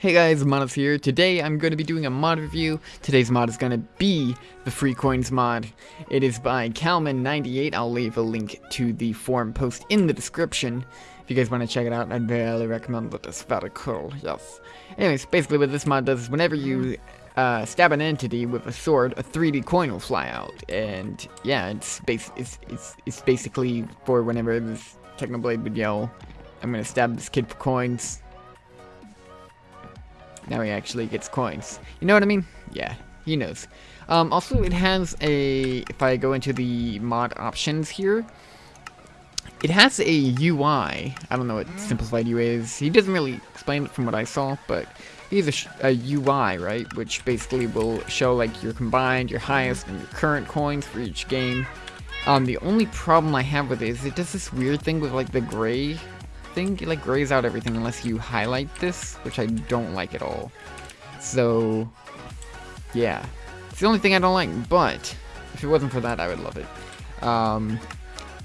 Hey guys, Monos here. Today I'm going to be doing a mod review. Today's mod is going to be the Free Coins mod. It is by Calman98. I'll leave a link to the forum post in the description. If you guys want to check it out, I'd really recommend it. It's very cool, yes. Anyways, basically what this mod does is whenever you uh, stab an entity with a sword, a 3D coin will fly out. And yeah, it's, bas it's, it's, it's basically for whenever this Technoblade would yell, I'm going to stab this kid for coins now he actually gets coins. You know what I mean? Yeah, he knows. Um, also, it has a, if I go into the mod options here, it has a UI. I don't know what simplified UI is. He doesn't really explain it from what I saw, but he's a, a UI, right? Which basically will show like your combined, your highest, and your current coins for each game. Um, the only problem I have with it is it does this weird thing with like the gray thing, like grays out everything unless you highlight this, which I don't like at all. So, yeah. It's the only thing I don't like, but if it wasn't for that, I would love it. Um,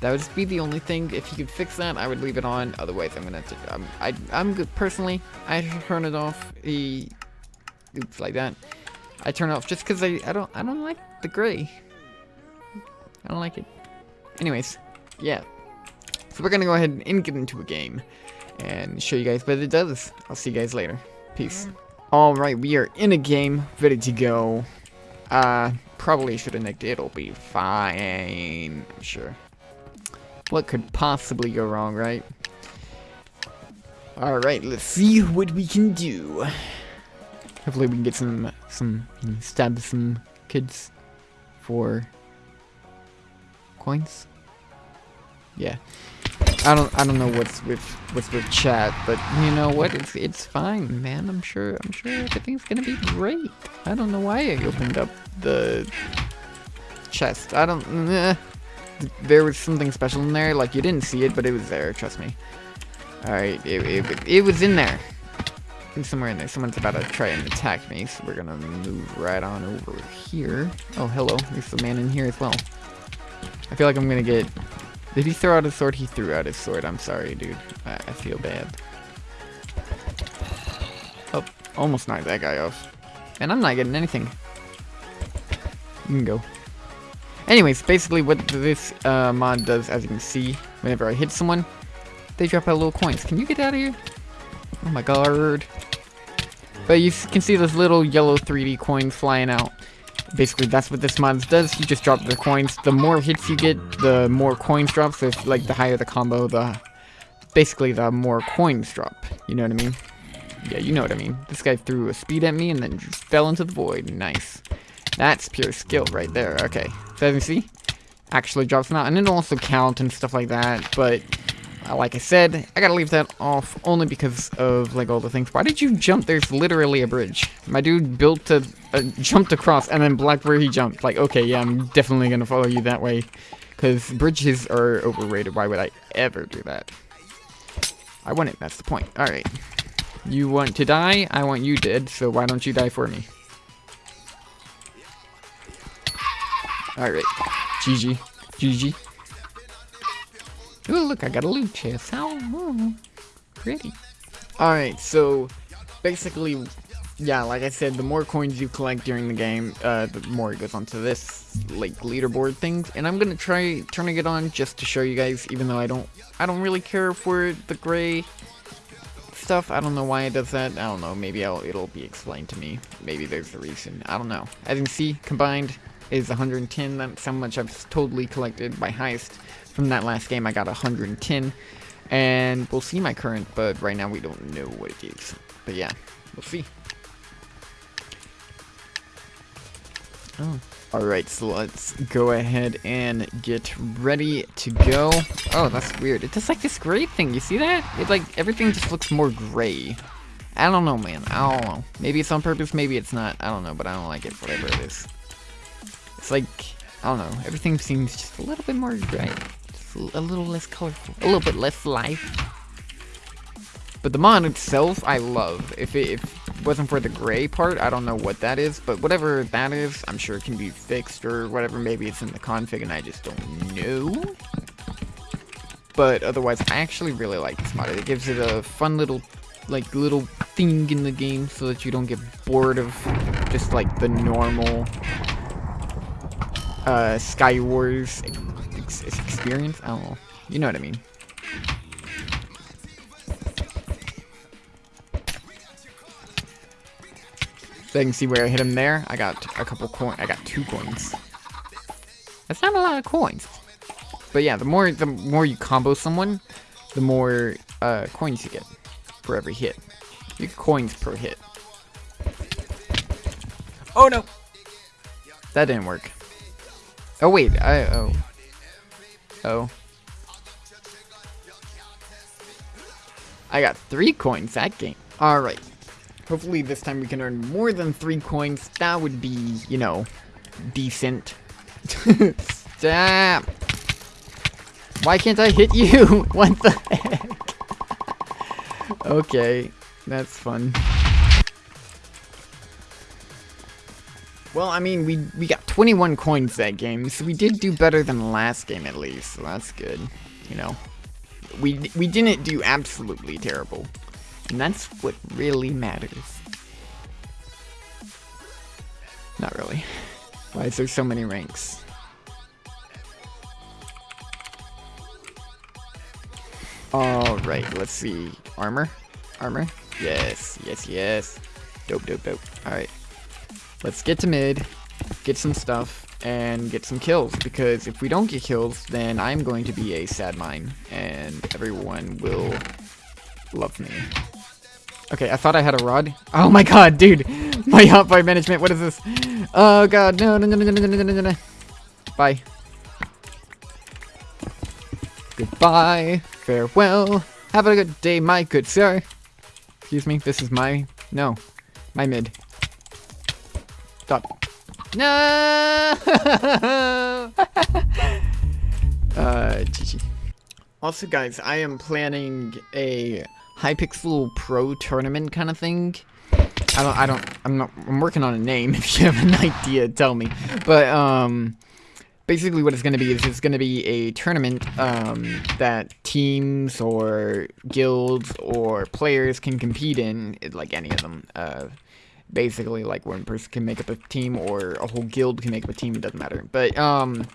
that would just be the only thing. If you could fix that, I would leave it on. Otherwise, I'm gonna. Um, I I'm good personally. I turn it off. He, oops, like that. I turn it off just because I I don't I don't like the gray. I don't like it. Anyways, yeah. So we're gonna go ahead and get into a game and show you guys what it does. I'll see you guys later. Peace. Alright, we are in a game, ready to go. Uh, probably should have nicked it. It'll be fine, I'm sure. What could possibly go wrong, right? Alright, let's see what we can do. Hopefully we can get some, some, stab some kids for coins. Yeah. I don't I don't know what's with what's with chat, but you know what? It's it's fine, man. I'm sure I'm sure everything's gonna be great. I don't know why I opened up the chest. I don't. Eh. There was something special in there. Like you didn't see it, but it was there. Trust me. All right, it it, it was in there. It's somewhere in there. Someone's about to try and attack me, so we're gonna move right on over here. Oh, hello. There's a man in here as well. I feel like I'm gonna get did he throw out his sword? He threw out his sword. I'm sorry, dude. I, I feel bad. Oh, almost knocked that guy off. And I'm not getting anything. You can go. Anyways, basically what this uh, mod does, as you can see, whenever I hit someone, they drop out little coins. Can you get out of here? Oh my god. But you can see those little yellow 3D coins flying out basically that's what this mod does. You just drop the coins. The more hits you get, the more coins drop. So if, like the higher the combo, the basically the more coins drop. You know what I mean? Yeah, you know what I mean. This guy threw a speed at me and then fell into the void. Nice. That's pure skill right there. Okay. So as you see, actually drops now. And it'll also count and stuff like that. But Uh, like I said, I gotta leave that off only because of like all the things. Why did you jump? There's literally a bridge. My dude built a, jumped across and then where he jumped. Like, okay, yeah, I'm definitely gonna follow you that way. Because bridges are overrated. Why would I ever do that? I want it, that's the point. Alright. You want to die? I want you dead, so why don't you die for me? Alright. GG. GG. Look, I got a loot chest. How oh, pretty. Alright, so basically, yeah, like I said, the more coins you collect during the game, uh, the more it goes onto this, like, leaderboard thing. And I'm gonna try turning it on just to show you guys, even though I don't, I don't really care for the gray stuff. I don't know why it does that. I don't know. Maybe I'll, it'll be explained to me. Maybe there's a reason. I don't know. As you can see, combined is 110. That's how much I've totally collected by highest. From that last game, I got 110. And we'll see my current, but right now we don't know what it is. But yeah, we'll see. Oh. Alright, so let's go ahead and get ready to go. Oh, that's weird. It does like this gray thing. You see that? It like, everything just looks more gray. I don't know, man. I don't know. Maybe it's on purpose, maybe it's not. I don't know, but I don't like it, whatever it is. It's like, I don't know. Everything seems just a little bit more gray a little less colorful, a little bit less life. But the mod itself, I love. If it, if it wasn't for the gray part, I don't know what that is, but whatever that is, I'm sure it can be fixed or whatever. Maybe it's in the config and I just don't know. But otherwise, I actually really like this mod. It gives it a fun little, like, little thing in the game so that you don't get bored of just like the normal uh, Sky Wars ex experience. I don't know. You know what I mean. So you can see where I hit him there. I got a couple coins. I got two coins. That's not a lot of coins. But yeah, the more the more you combo someone, the more uh, coins you get for every hit. You get coins per hit. Oh no! That didn't work. Oh wait, I oh. Oh. I got three coins that game. Alright. Hopefully this time we can earn more than three coins. That would be, you know, decent. Stop! Why can't I hit you? what the heck? okay, that's fun. Well, I mean, we, we got 21 coins that game, so we did do better than last game at least, so that's good. You know, we, we didn't do absolutely terrible. And that's what really matters. Not really. Why is there so many ranks? Alright, let's see. Armor? Armor? Yes, yes, yes. Dope, dope, dope. Alright. Let's get to mid, get some stuff, and get some kills. Because if we don't get kills, then I'm going to be a sad mine. And everyone will love me. Okay, I thought I had a rod. Oh my god, dude! My hotbar management, what is this? Oh god, no, no, no, no, no, no, no, no. Bye. Goodbye. Farewell. Have a good day, my good sir. Excuse me, this is my... No. My mid. Stop. No! uh, GG. Also, guys, I am planning a Hypixel Pro tournament kind of thing. I don't, I don't, I'm not, I'm working on a name. If you have an idea, tell me. But, um, basically what it's going to be is it's going to be a tournament um, that teams or guilds or players can compete in, like any of them. Uh, basically, like one person can make up a team or a whole guild can make up a team, it doesn't matter. But, um,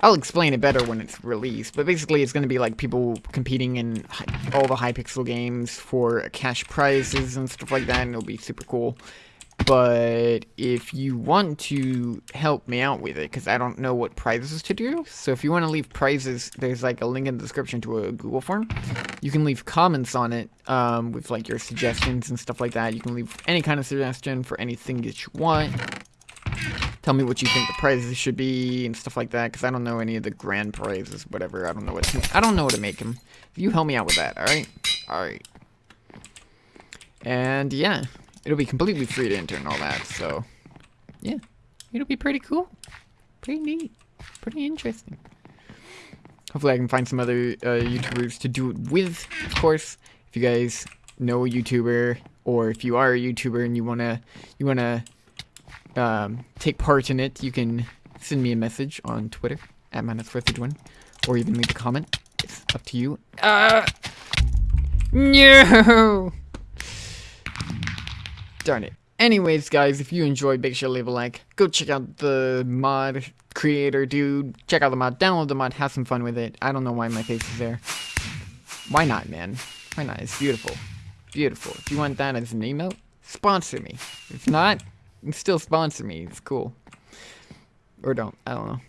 I'll explain it better when it's released, but basically it's going to be like people competing in all the Hypixel games for cash prizes and stuff like that, and it'll be super cool. But if you want to help me out with it, because I don't know what prizes to do, so if you want to leave prizes, there's like a link in the description to a Google form. You can leave comments on it um, with like your suggestions and stuff like that. You can leave any kind of suggestion for anything that you want. Tell me what you think the prizes should be and stuff like that, because I don't know any of the grand prizes, whatever. I don't know what to, I don't know what to make them. You help me out with that, all right? All right. And yeah. It'll be completely free to enter and all that, so yeah. It'll be pretty cool. Pretty neat. Pretty interesting. Hopefully I can find some other uh, YouTubers to do it with, of course. If you guys know a YouTuber, or if you are a YouTuber and you wanna you wanna um, take part in it, you can send me a message on Twitter at minus one, or even leave a comment. It's up to you. Uh, no. Darn it. Anyways, guys, if you enjoyed, make sure to leave a like. Go check out the mod creator, dude. Check out the mod, download the mod, have some fun with it. I don't know why my face is there. Why not, man? Why not? It's beautiful. Beautiful. If you want that as an emote, sponsor me. If not, still sponsor me. It's cool. Or don't. I don't know.